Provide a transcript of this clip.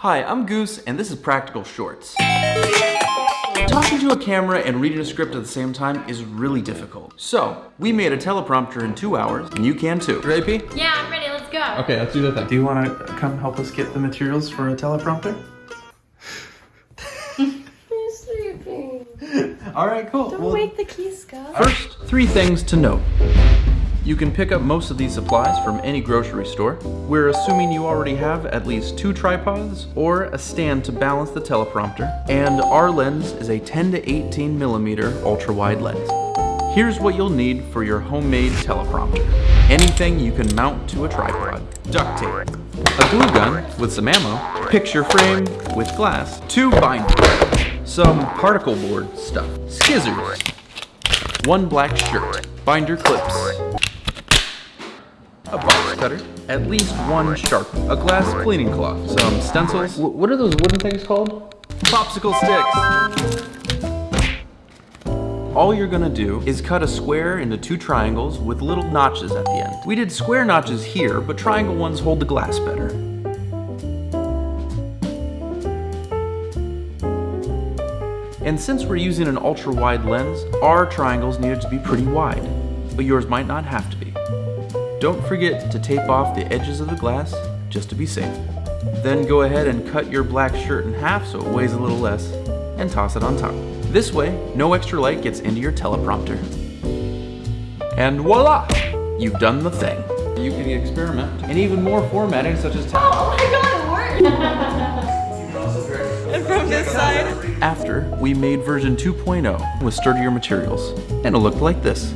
Hi, I'm Goose, and this is Practical Shorts. Talking to a camera and reading a script at the same time is really difficult. So, we made a teleprompter in two hours, and you can too. Ready, P? Yeah, I'm ready. Let's go. Okay, let's do the thing. Do you want to come help us get the materials for a teleprompter? I'm sleeping. All right, cool. Don't Well, wake the keys, Gus. First, three things to note. You can pick up most of these supplies from any grocery store. We're assuming you already have at least two tripods or a stand to balance the teleprompter, and our lens is a 10 to 18 millimeter ultra wide lens. Here's what you'll need for your homemade teleprompter. Anything you can mount to a tripod. Duct tape. A glue gun with some ammo. Picture frame with glass. Two binders. Some particle board stuff. Scissors. One black shirt. Binder clips. A box cutter. At least one sharp. A glass cleaning cloth. Some stencils. What are those wooden things called? Popsicle sticks. All you're gonna do is cut a square into two triangles with little notches at the end. We did square notches here, but triangle ones hold the glass better. And since we're using an ultra wide lens, our triangles needed to be pretty wide, but yours might not have to be. Don't forget to tape off the edges of the glass just to be safe. Then go ahead and cut your black shirt in half so it weighs a little less and toss it on top. This way, no extra light gets into your teleprompter. And voila! You've done the thing. You can experiment in even more formatting such as text. Oh my god, it worked! And from this side. After, we made version 2.0 with sturdier materials, and it looked like this.